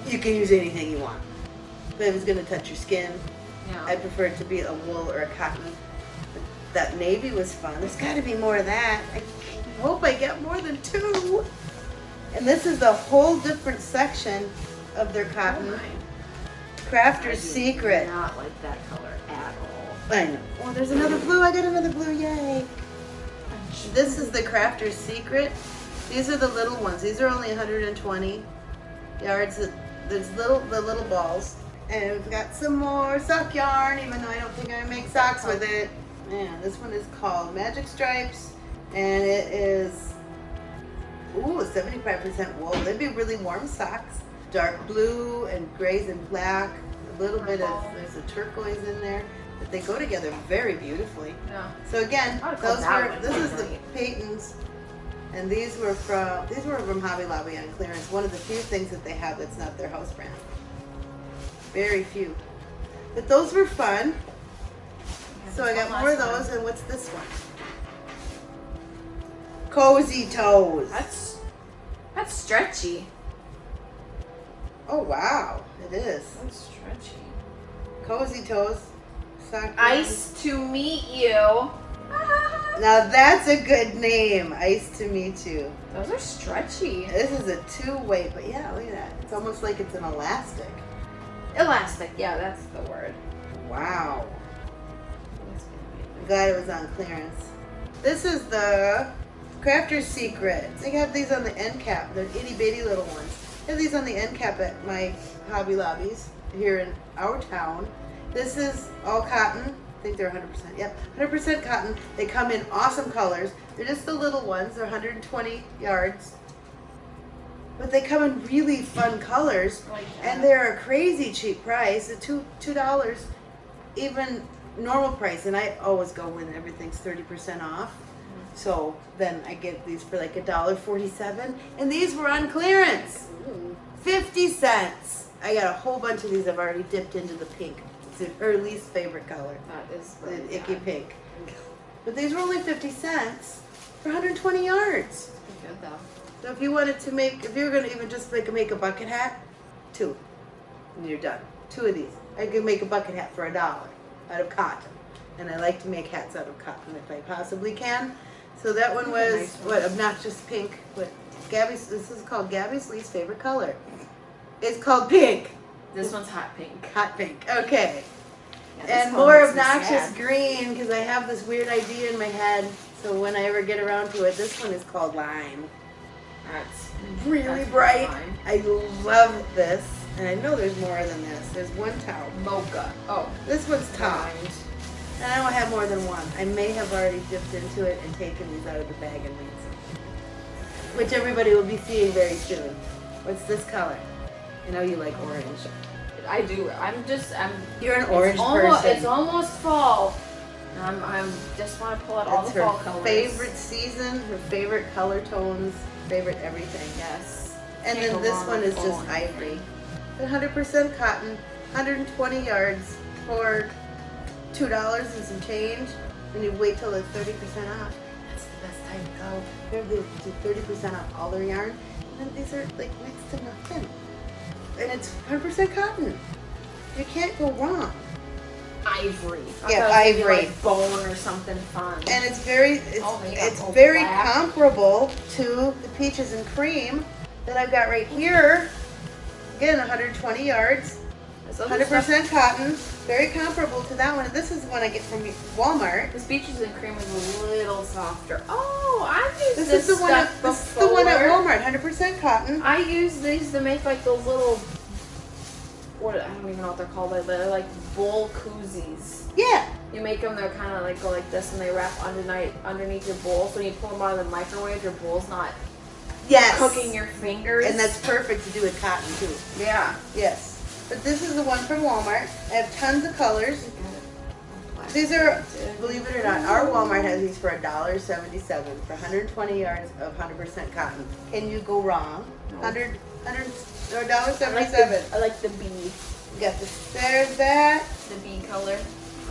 You can use anything you want. But if it's gonna touch your skin, yeah. I prefer it to be a wool or a cotton. That navy was fun. There's got to be more of that. I hope I get more than two. And this is a whole different section of their Oh cotton. my. Crafter's I do Secret. Not like that color. I know. Oh, there's another blue. I got another blue. Yay. This is the Crafter's Secret. These are the little ones. These are only 120 yards. There's little the little balls. And we've got some more sock yarn, even though I don't think I make socks with it. Yeah, this one is called Magic Stripes, and it is ooh 75% wool. They'd be really warm socks. Dark blue and grays and black. A little bit of there's a turquoise in there, but they go together very beautifully. Yeah. So again, I would call those were this is the. Patons, and these were from these were from Hobby Lobby on clearance. One of the few things that they have that's not their house brand. Very few, but those were fun. So I got more of those. And what's this one? Cozy Toes. That's that's stretchy. Oh wow, it is That's stretchy. Cozy Toes. Ice to meet you. Now that's a good name. Ice to meet you. Those are stretchy. This is a two-way, but yeah, look at that. It's almost like it's an elastic. Elastic. Yeah, that's the word. Wow. That's gonna be I'm glad it was on clearance. This is the Crafter's Secret. They have these on the end cap. They're itty bitty little ones. They have these on the end cap at my Hobby Lobbies here in our town. This is all cotton. I think they're 100%. Yep, 100% cotton. They come in awesome colors. They're just the little ones. They're 120 yards. But they come in really fun colors. Like And they're a crazy cheap price. At two two dollars, even normal price. And I always go when everything's thirty percent off. Mm-hmm. So then I get these for like a dollar forty-seven, and these were on clearance, fifty cents. I got a whole bunch of these. I've already dipped into the pink. It's her least favorite color, That is the really icky pink. But these were only fifty cents for 120 yards. Good though. So if you wanted to make, if you were gonna even just make a make a bucket hat, two, and you're done. Two of these. I could make a bucket hat for a dollar out of cotton, and I like to make hats out of cotton if I possibly can. So that one was nice what obnoxious pink. What Gabby's? This is called Gabby's least favorite color. It's called pink, This one's hot pink. hot pink. Okay, Yeah, and more obnoxious green because I have this weird idea in my head. So when I ever get around to it, this one is called lime. That's really That's bright. I love this. And I know there's more than this. There's one towel. mocha. Oh, This one's mind. And I don't have more than one. I may have already dipped into it and taken these out of the bag and made some. Which everybody will be seeing very soon. What's this color? I know you like orange. I do. I'm just. I'm. You're an orange it's almost, person. It's almost fall. I'm. I'm just want to pull out all the fall her colors. favorite season, her favorite color tones, favorite everything. Yes. And Can't then this one is just ivory. 100% cotton, 120 yards for $2 and some change. And you wait till it's 30% off. That's the best time to go. They're they do 30% off all their yarn. And then these are like next to nothing. And it's 100% cotton. You can't go wrong. Ivory. I Yeah, thought it was gonna be, ivory. Like bone or something fun. And it's very, it's, Oh, it's all very black. comparable to the peaches and cream that I've got right here. Again, 120 yards, This other stuff- 100% cotton, very comparable to that one. This is one I get from Walmart. This Peaches and Cream is a little softer. Oh, I've used This, this, is the one. At, this is the one at Walmart, 100% cotton. I use these to make like those little. What I don't even know what they're called, but they're like bowl koozies. Yeah, You make them, they're kind of like go like this, and they wrap underneath underneath your bowl. So when you pull them out of the microwave, your bowl's not yes. cooking your fingers. and that's perfect to do with cotton too. yeah. Yes. But this is the one from Walmart. I have tons of colors. These are, believe it or not, our Walmart has these for $1.77 for 120 yards of 100% cotton. Can you go wrong? No. 100, 100 or I like, $1.77. the, I like the bee, We got this. There's that. the bee color.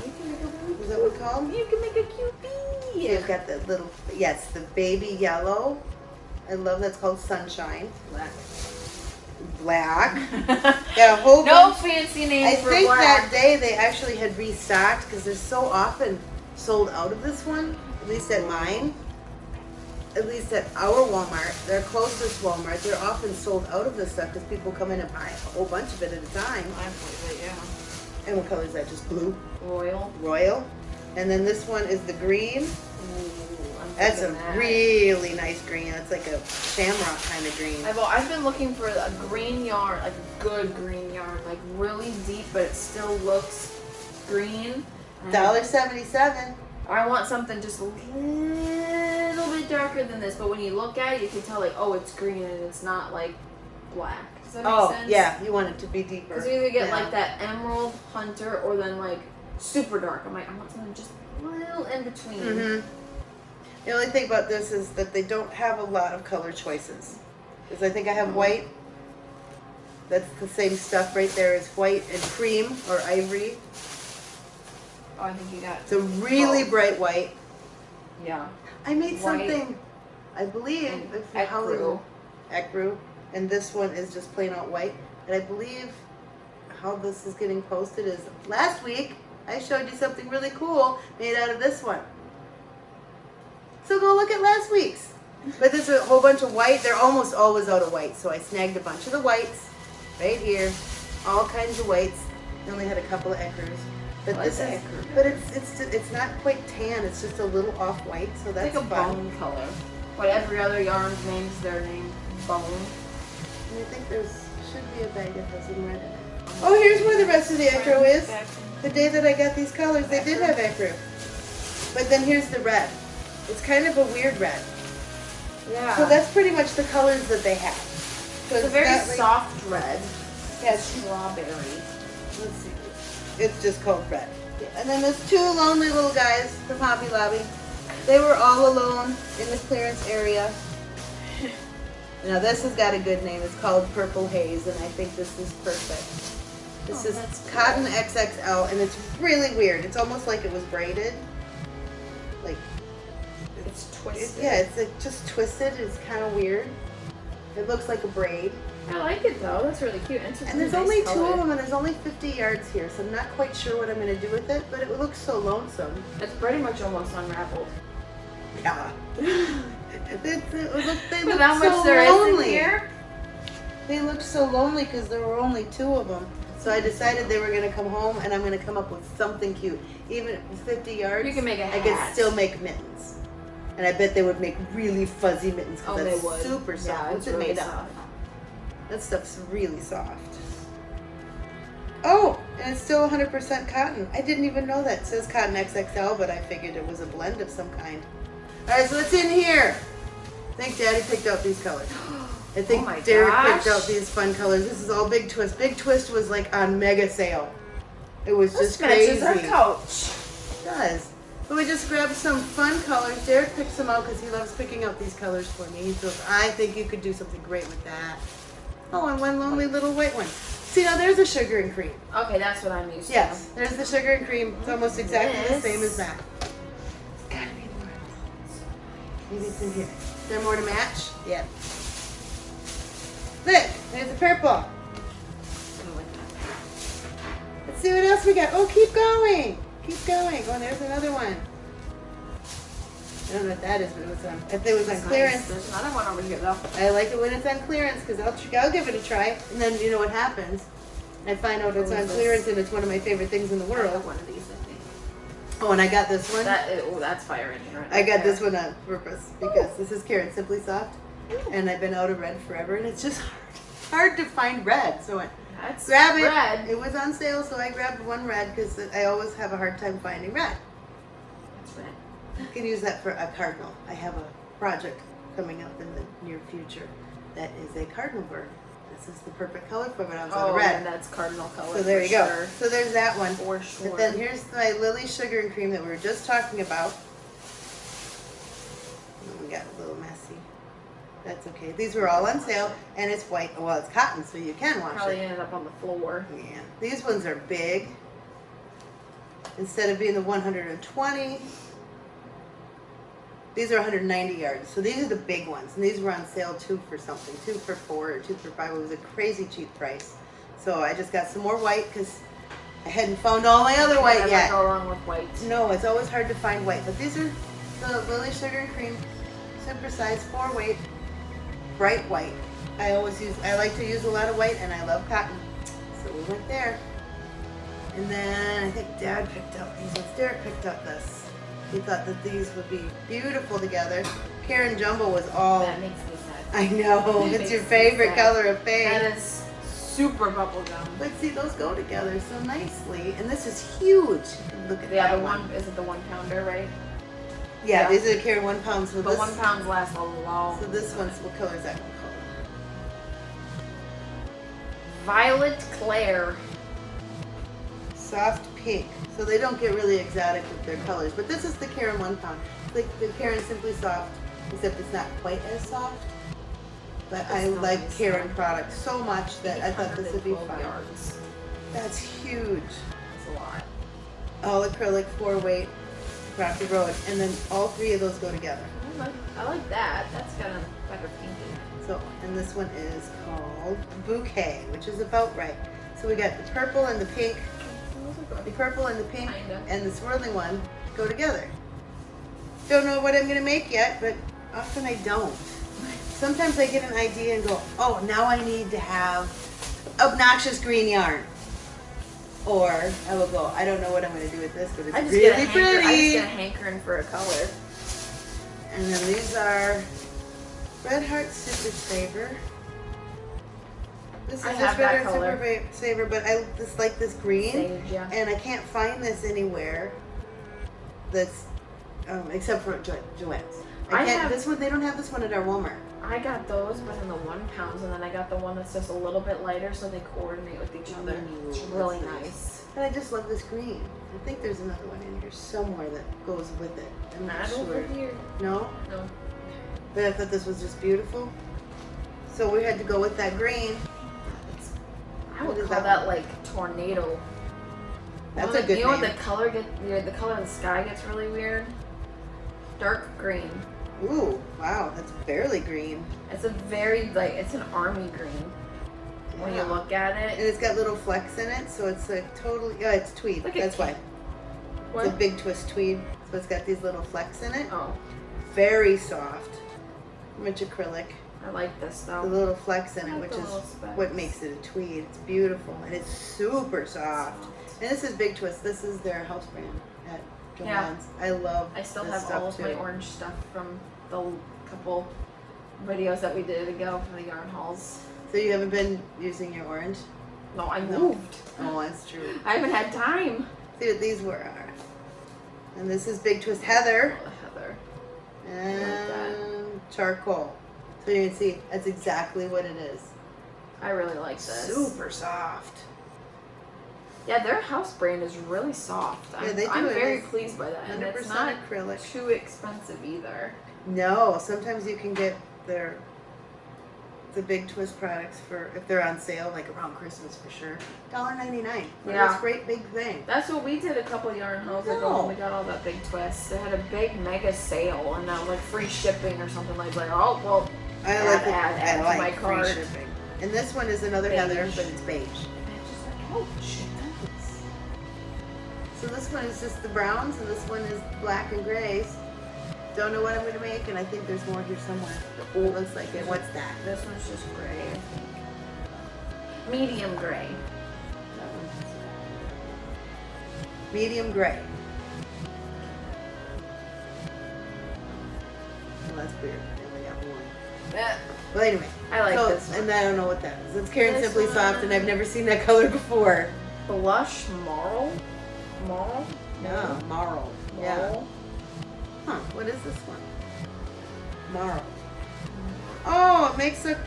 You can make a really Is that what it's called? You can make a cute bee. You've got the little, yes, the baby yellow. I love that's called sunshine. Black. Black. Got a whole no bunch. fancy I name for think that day they actually had restocked because they're so often sold out of this one. At least at mine. At least at our Walmart, their closest Walmart, they're often sold out of this stuff because people come in and buy a whole bunch of it at a time. I believe it, yeah. And what color is that? Just blue, Royal. royal. And then this one is the green. Ooh, That's a that. really nice green. That's like a shamrock kind of green. I've, I've been looking for a green yarn, like a good green yarn, like really deep, but it still looks green. Dollar seventy-seven. I want something just a little bit darker than this, but when you look at it, you can tell like, oh, it's green and it's not like black. Does that make Oh sense? yeah, you want it to be deeper. Because you either get Yeah. like that emerald hunter or then like super dark. I'm like, I want something just a little in between. hmm The only thing about this is that they don't have a lot of color choices. Because I think I have white. That's the same stuff right there as white and cream or ivory. Oh, I think you got. It's a really bright white. Yeah. I made White something, I believe, it's if you- how they- ecru. ecru, and this one is just plain out white. And I believe how this is getting posted is last week I showed you something really cool made out of this one. So go look at last week's. But there's a whole bunch of white. They're almost always out of white, so I snagged a bunch of the whites right here, all kinds of whites. I only had a couple of ecrus. But this is, but it's it's it's not quite tan. It's just a little off white, so that's like a fun. bone color. But every other yarn names their name bone. And I think there's should be a bag that has some red in it. Oh, here's where the rest of the ecru is. The day that I got these colors, they did have ecru. But then here's the red. It's kind of a weird red. Yeah. So that's pretty much the colors that they have. So it's a very like- soft red. Yes. Strawberry. Let's see. It's just called red. And then there's two lonely little guys from Hobby Lobby. They were all alone in the clearance area. Now this has got a good name. It's called Purple Haze, and I think this is perfect. This Oh, is cotton XXL, and it's really weird. It's almost like it was braided. Like, It's it, twisted. yeah, it's like just twisted. It's kind of weird. It looks like a braid. I like it though. That's really cute. And, And there's nice only two of them, and there's only 50 yards here, so I'm not quite sure what I'm going to do with it, but it looks so lonesome. It's pretty much almost unraveled. Yeah. It's- it look- they look how much so there is in lonely. here. They looked so lonely because there were only two of them. So I decided they were going to come home, and I'm going to come up with something cute. Even 50 yards, You can make a I could still make mittens. And I bet they would make really fuzzy mittens Oh, because they that's would. super soft. Yeah, What's it's it really made soft. of? That stuff's really soft. Oh, and it's still 100% cotton. I didn't even know that. It says cotton XXL, but I figured it was a blend of some kind. All right, so what's in here? I think Daddy picked out these colors. I think Oh my Derek gosh. picked out these fun colors. This is all Big Twist. Big Twist was like on mega sale. It was This just crazy. This matches our couch. It does. But we just grabbed some fun colors. Derek picks them out because he loves picking out these colors for me. He goes, I think you could do something great with that. Oh, and one lonely little white one. See, now there's a sugar and cream. Okay, that's what I'm used Yes, there's the sugar and cream. It's almost exactly the same as that. It's gotta be more. Maybe it's in here. Is there more to match? Yeah. Look, there's the purple. Let's see what else we got. Oh, keep going. Keep going. Oh, there's another one. I don't know what that is, but it was on, if it was on clearance, Nice. There's another one over here though. I like it when it's on clearance because I'll, I'll give it a try. And then you know what happens? I find out it's on clearance and it's one of my favorite things in the I world. one of these, I think. Oh, and I got this one. That oh, that's fire engine right I got there. this one on purpose because this is Caron Simply Soft, and I've been out of red forever, and it's just hard, hard to find red. So I That's grab it. red. It was on sale, so I grabbed one red because I always have a hard time finding red. That's red. You can use that for a cardinal. I have a project coming up in the near future that is a cardinal bird. This is the perfect color for it. I was Oh, yeah, red. that's cardinal color. So there you go. Sure. So there's that one. For sure. But then here's my Lily Sugar and Cream that we were just talking about. We got a little messy. That's okay. These were all on sale, and it's white. Well, it's cotton, so you can wash it. Probably it. ended up on the floor. Yeah. These ones are big. Instead of being the 120, these are 190 yards. So these are the big ones, and these were on sale two for something, two for four or two for five. It was a crazy cheap price. So I just got some more white because I hadn't found all my other white yet. go wrong with white. No, it's always hard to find white, but these are the Lily Sugar and Cream Super Size 4 weight bright white. I always use, I like to use a lot of white and I love cotton. So we went there. And then I think Dad picked up these ones. Derek picked up this. He thought that these would be beautiful together. Caron Jumbo was all, That makes me sad. I know, That it's your favorite color of faith. That is super bubblegum. But see, those go together so nicely. And this is huge. Look at The that other one. one is it the one pounder, right? Yeah, these are the Caron one pound. So But this, one pounds lasts a long. so this one's what color is that one color? Violet Claire. Soft pink. So they don't get really exotic with their colors. But this is the Caron one pound. Like the Caron Simply Soft, except it's not quite as soft. But I like nice, Caron products so much that I thought this would be fun. yards. That's huge. That's a lot. All acrylic, four weight, Rocky Road, and then all three of those go together. I like, I like that. That's got a better pink. So, and this one is called Bouquet, which is about right. So we got the purple and the pink, the purple and the pink, Kinda. and the swirling one go together. Don't know what I'm gonna make yet, but often I don't. Sometimes I get an idea and go, oh, now I need to have obnoxious green yarn. Or I will go, I don't know what I'm gonna do with this, but it's I just get a really hanker, I just pretty. get a hankering for a color. And then these are Red Heart Super Saver. This is I just Red that Heart color. Super Saver, but I just like this green, yeah. and I can't find this anywhere. That's um, except for jo- Joann's. I I can't. have- this one they don't have this one at our Walmart. I got those, but in the one pounds, and then I got the one that's just a little bit lighter, so they coordinate with each other. Ooh, It's really nice. nice. But I just love this green. I think there's another one in here somewhere that goes with it. I'm not Not sure. over here. No, No. but I thought this was just beautiful. So we had to go with that green. It's, I would call that that, like tornado. That's you know, a the- good You know when name. the color get the, the color of the sky gets really weird? Dark green. Ooh, wow, that's barely green. It's a very like it's an army green when you look at it. And it. it's got little flecks in it, so it's like totally. Yeah, it's tweed. Look That's why. What? It's a big twist tweed, so it's got these little flecks in it. Oh, Very soft. Much acrylic. I like this though. The little flecks in it, like which is what makes it a tweed. It's beautiful and it's super soft. And this is Big Twist. This is their house brand Yeah. I love. I still have all of too. my orange stuff from the couple videos that we did ago for the yarn hauls. So you haven't been using your orange? No, I No. moved. Oh, that's true. I haven't had time. See what these were are. And this is Big Twist Heather Oh, Heather. and charcoal. So you can see that's exactly what it is. I really like this. Super soft. Yeah, their house brand is really soft. I'm, Yeah, they do. I'm very pleased by that. And it's not acrylic. too expensive either. No, sometimes you can get their the big twist products for if they're on sale, like around Christmas for sure. $1.99 for Yeah. this great big thing. That's what we did a couple yarn hauls ago when we got all that big twist. They had a big mega sale and uh, like free shipping or something like that. Oh well, I Add, like add, add I like my free shipping. And this one is another Beige. Heather, but it's beige. and it's just like ouch. So this one is just the browns, and this one is black and grays. Don't know what I'm gonna make, and I think there's more here somewhere. It looks like it. What's that? This one's just gray, I think. Medium gray. Medium gray. Well, that's weird. I only got one. Eh, Well, anyway. I like so, this one. And I don't know what that is. It's Caron This Simply Soft, and I've never seen that color before. Blush Marl? Marl? No, marl. Yeah. Huh, what is this one? Marl. Mm-hmm. Oh, it makes a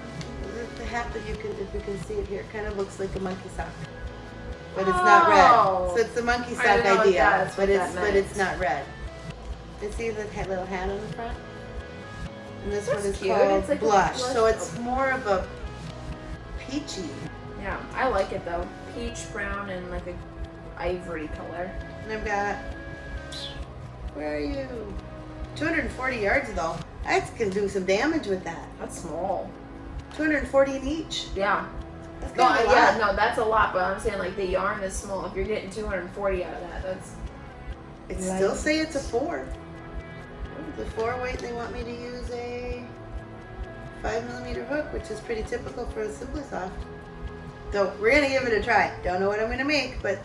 the hat that you can, if you can see it here, it kind of looks like a monkey sock, but it's not red. Oh. So it's the monkey sock didn't know what idea, but it's but it's not red. You see the little hat on the front, and this That's one is cute. called It's like a blush. blush So it's more of a peachy, Yeah, I like it though. Peach brown and like a ivory color. and I've got. Where are you? 240 yards though. I can do some damage with that. That's small. 240 in each. Yeah. That's No, a yeah, no, that's a lot, but I'm saying like the yarn is small. If you're getting 240 out of that, that's It Light. still say it's a four. The four weight, they want me to use a five millimeter hook, which is pretty typical for a Simply Soft. So we're gonna give it a try. Don't know what I'm gonna make, but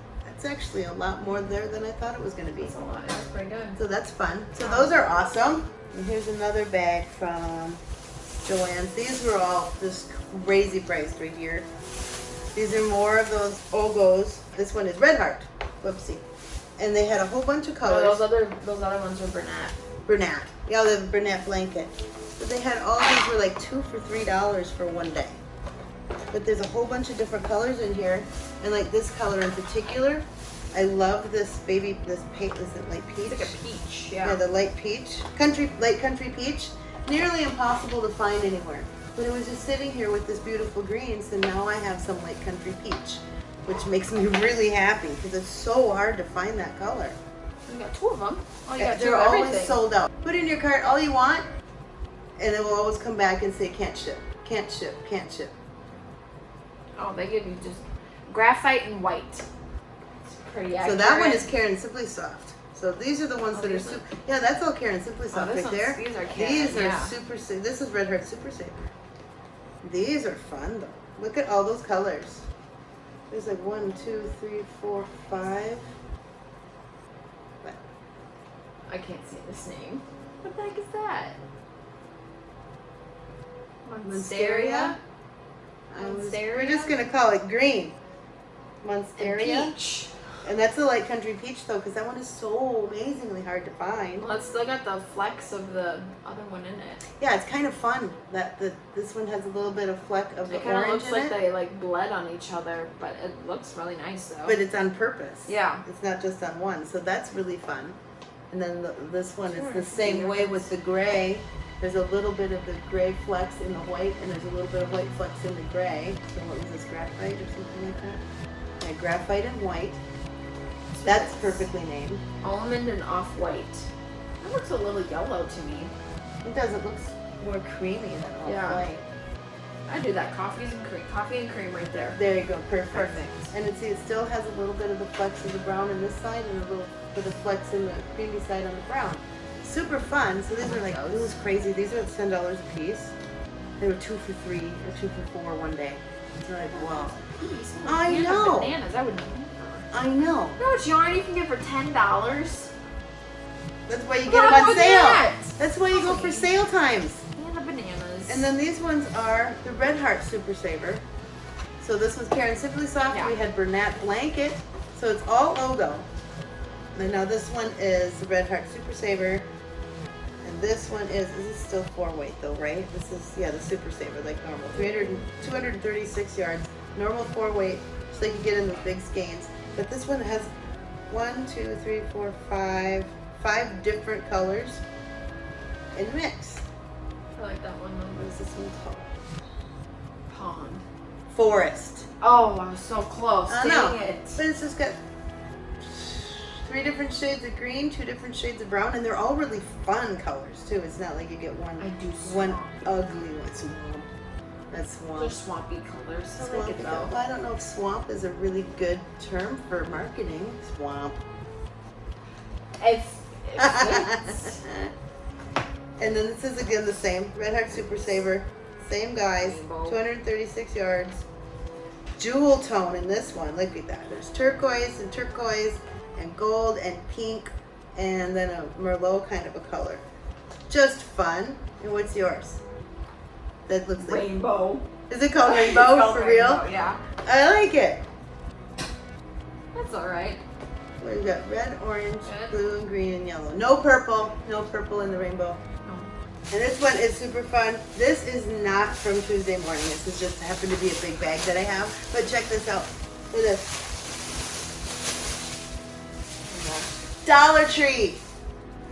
that's actually a lot more there than I thought it was gonna be. that's a lot. That's pretty good. So that's fun. So those are awesome. And here's another bag from Joann's. These were all just crazy priced right here. These are more of those O'Gos. This one is Red Heart. Whoopsie. And they had a whole bunch of Oh, colors. those other those other ones are Bernat. Bernat. Yeah, the Bernat blanket. But they had all these were like two for three dollars for one day. But there's a whole bunch of different colors in here, and like this color in particular, I love this baby. This paint is it light peach? It's like a peach. yeah. Yeah. the light peach, country light country peach. Nearly impossible to find anywhere. But it was just sitting here with this beautiful green, so now I have some light country peach, which makes me really happy because it's so hard to find that color. You got two of them. Oh, you Yeah, got two they're always sold out. Put in your cart all you want, and it will always come back and say can't ship, can't ship, can't ship. Oh, they give you just graphite and white. Pretty So that one is Caron Simply Soft. So these are the ones Oh, that are super. Yeah, that's all Caron Simply Oh, Soft this right one's- there. These are Caron, These are yeah. super. This is Red Heart Super Saver. These are fun though. Look at all those colors. There's like one, two, three, four, five. What? I can't say this name. What the heck is that? Monsteria? I was- We're just gonna call it green. And Monsteria. peach. And that's a light country peach though, because that one is so amazingly hard to find. Well, it's still got the flecks of the other one in it. Yeah, it's kind of fun that the this one has a little bit of fleck of the It kind of orange looks like it, they like bled on each other, but it looks really nice though. but it's on purpose. yeah. It's not just on one, so that's really fun. And then the, this one is the same way one's- with the gray. There's a little bit of the gray flecks in the white, and there's a little bit of white flecks in the gray. So what was this, graphite or something like that? Yeah, graphite and white. That's perfectly named. Almond and off white. That looks a little yellow to me. It does. It looks more creamy than all Yeah. white. I do that. Coffees and cream. Coffee and cream right there. There you go, perfect. Perfect. And it, see, it still has a little bit of the flecks of the brown in this side and a little bit of flecks in the creamy side on the brown. Super fun. So these I are like, like this is crazy. These are ten dollars a piece. They were two for three or two for four one day. It's like, wow. I know. Bananas. I would. I know. Know what yarn you can get for ten dollars? That's why you get them on sale. That's why you go for sale times. And the bananas. And then these ones are the Red Heart Super Saver. So this was Caron Simply Soft. Yeah. We had Bernat Blanket. So it's all logo. And now this one is the Red Heart Super Saver. And this one is, this is still four weight though, right? This is, yeah, the Super Saver, like normal. 300, 236 yards, normal four weight, so you can get in the big skeins. But this one has one, two, three, four, five, five different colors in the mix. I like that one. What is this one called? Pond. Forest. Oh, I was so close. I Dang know. it. But it's just got three different shades of green, two different shades of brown, and they're all really fun colors too. It's not like you get one one ugly one. Swamp. That's They're swampy colors. I like Swamp. it though. I don't know if swamp is a really good term for marketing. Swamp. If, if it's, And then this is again the same. Red Heart Super Saver. Same guys. Rainbow. 236 yards. Jewel tone in this one. Look at that. There's turquoise and turquoise and gold and pink and then a Merlot kind of a color. Just fun. And what's yours? That looks like. Rainbow. Is it called rainbow called for real? rainbow, Yeah. I like it. That's alright. We've got red, orange, blue, and green, and yellow. No purple. No purple in the rainbow. Oh. And this one is super fun. This is not from Tuesday morning. This is just happened to be a big bag that I have. But check this out. Look at this. Oh dollar Tree.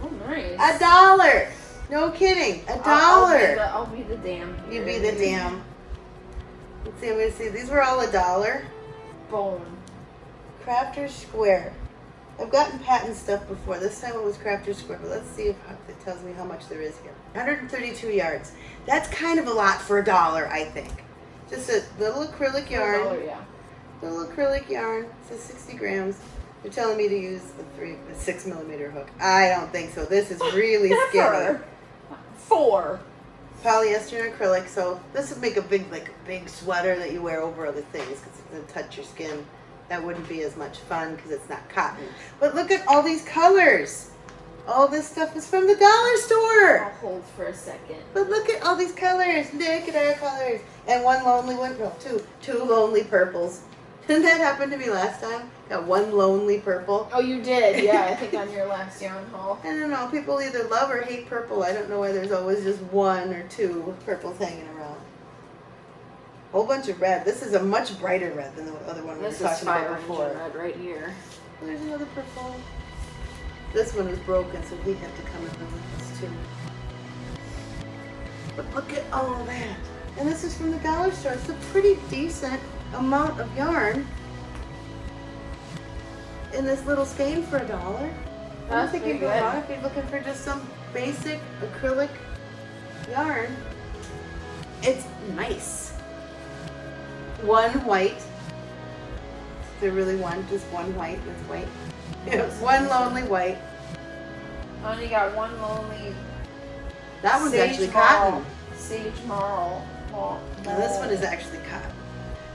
Oh, nice. A dollar. No kidding. A I'll- I'll be dollar. the- I'll be the damn. You be the damn. Let's see. I'm gonna see. These were all a dollar. Bone. Crafter Square. I've gotten patent stuff before. This time it was Crafter Square, but let's see if it tells me how much there is here. 132 yards. That's kind of a lot for a dollar, I think. Just a little acrylic yarn. Oh, yeah. Little acrylic yarn. Says 60 grams. They're telling me to use a three, a six millimeter hook. I don't think so. This is really skinny. Four. Polyester and acrylic. So this would make a big, like a big sweater that you wear over other things because it's gonna touch your skin. That wouldn't be as much fun because it's not cotton. But look at all these colors. All this stuff is from the dollar store. I'll hold for a second. But look at all these colors. Look at our colors. And one lonely one, no, two, two lonely purples. Didn't that happen to me last time? Got one lonely purple. Oh, you did? Yeah, I think on your last yarn haul. I don't know. People either love or hate purple. I don't know why there's always just one or two purples hanging around. A whole bunch of red. This is a much brighter red than the other one we This were is talking about before. red right here. There's another purple. This one is broken, so we have to come in with this too. But look at all that. And this is from the dollar store. It's a pretty decent amount of yarn in this little skein for a dollar. I don't think you pretty go wrong if you're looking for just some basic acrylic yarn. It's nice. One white. Is there really one? Just one white? That's white. Yeah, one lonely white. I only got one lonely. That one's actually marl. cotton. Sage marl. marl. This one is actually cotton.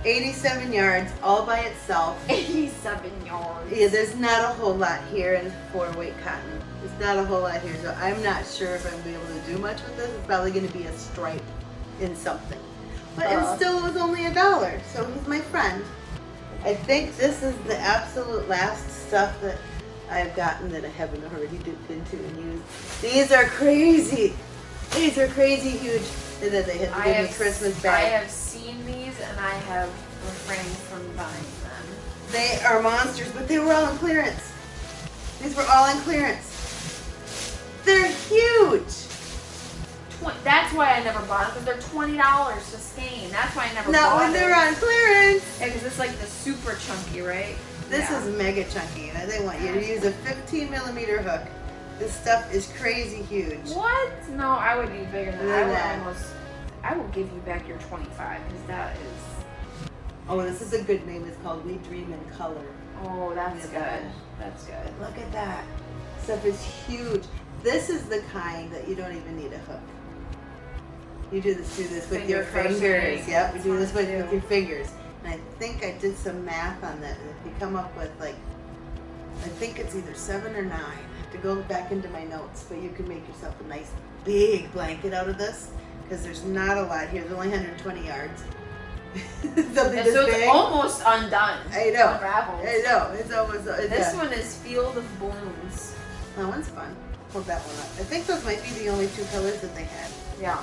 87 yards all by itself. 87 yards. Yeah, there's not a whole lot here in four weight cotton. There's not a whole lot here, so I'm not sure if I'm gonna be able to do much with this. It's probably gonna be a stripe in something. But Uh. it still was only a dollar, so he's my friend. I think this is the absolute last stuff that I've gotten that I haven't already dipped into and used. These are crazy. These are crazy huge. And then they had to I give me have, Christmas I have seen these and I have refrained from buying them. They are monsters, but they were all in clearance. These were all in clearance. They're huge. That's why I never bought them because they're twenty dollars to skein. That's why I never Not when they're on clearance. Yeah, because it's like the super chunky, right? This Yeah. is mega chunky. They want you to use a 15 millimeter hook. This stuff is crazy huge. What? No, I would be bigger than that. I would almost. I will give you back your twenty-five because that is. Oh, this is a good name. It's called We Dream in Color. Oh, that's good. That's good. Look at that. Stuff is huge. This is the kind that you don't even need a hook. You do this, do this with your Finger fingers. crocheting. Yep, you do this with, with your fingers. And I think I did some math on that. And if you come up with like, I think it's either seven or nine. I have to go back into my notes, but you can make yourself a nice big blanket out of this because there's not a lot here. There's only 120 yards. Something And this so it's big. almost undone. I know. Unraveled. I know. It's almost. Uh, it's This yeah. one is Field of Blooms. That one's fun. Hold that one up. I think those might be the only two colors that they had. Yeah.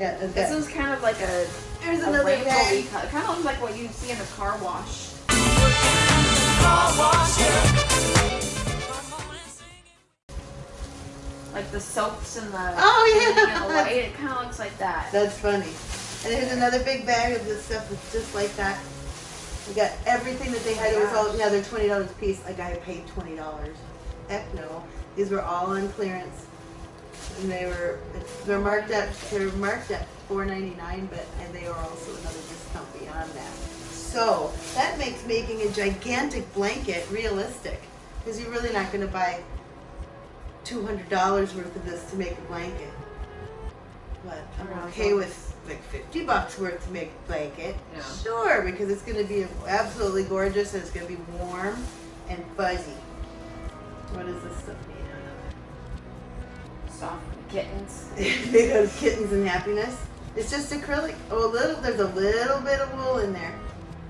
Yeah, and This that- is kind of like a, There's a another bag. color. Kind of looks like what you see in a car wash. Like the soaps and the Oh, yeah. the white. It kind of looks like that. That's funny. And here's another big bag of this stuff that's just like that. We got everything that they had. It was all yeah, they're twenty dollars a piece. Like I paid twenty dollars. Heck no. These were all on clearance. And they were they're marked at they're marked at four ninety nine, but and they are also another discount beyond that. So that makes making a gigantic blanket realistic. Because you're really not gonna buy two hundred dollars worth of this to make a blanket. But I'm okay with like fifty bucks worth to make a blanket. Yeah. Sure, because it's gonna be absolutely gorgeous and it's gonna be warm and fuzzy. What is this stuff made Soft kittens. out made out of kittens and happiness. It's just acrylic. Oh, a little. There's a little bit of wool in there.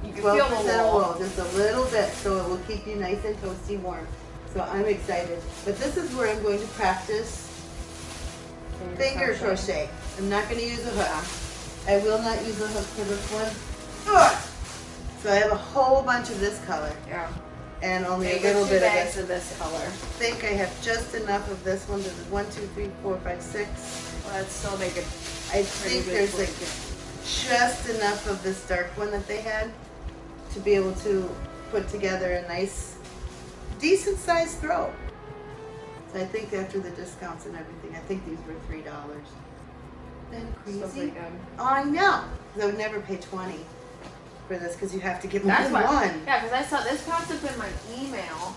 You can Twelve feel the of wool. wool, just a little bit, so it will keep you nice and toasty warm. So I'm excited. But this is where I'm going to practice finger crochet. I'm not going to use a hook. I will not use a hook for this one. Ugh. So I have a whole bunch of this color Yeah. and only a little bit of this. of this color. I think I have just enough of this one. This is one, two, three, four, five, six. Well, that's still make it I think there's like just enough of this dark one that they had to be able to put together a nice, decent sized throw. So I think after the discounts and everything, I think these were three dollars. Then crazy. Oh, I know. I would never pay twenty for this because you have to get more That's than why. one. Yeah, because I saw this popped up in my email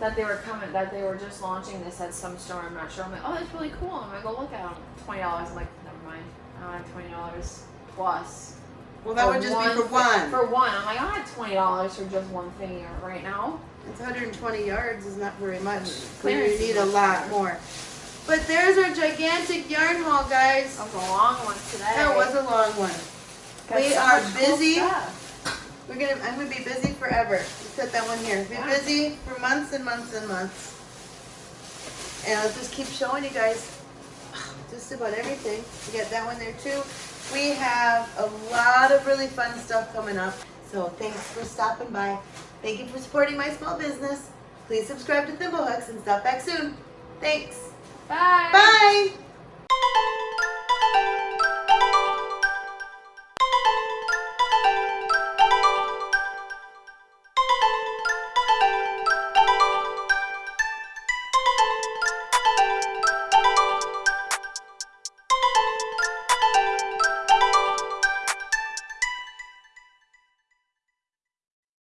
that they were coming, that they were just launching this at some store. I'm not sure. I'm like, oh, that's really cool. I'm gonna go look at them. Twenty dollars. I'm like, never mind. I don't have twenty dollars plus. Well, that would just be for one. For one, I'm like, I don't have twenty dollars for just one thing right now. It's 120 yards is not very much. Clearance you need a lot more. But there's our gigantic yarn haul, guys. That was a long one today. That was a long one. Got we so are much cool busy. We're gonna. I'm gonna be busy forever. Let's set that one here. Be Yeah. busy for months and months and months. And I'll just keep showing you guys just about everything. We got that one there too. We have a lot of really fun stuff coming up. So thanks for stopping by. Thank you for supporting my small business. Please subscribe to Thimblehooks and stop back soon. Thanks. Bye. Bye.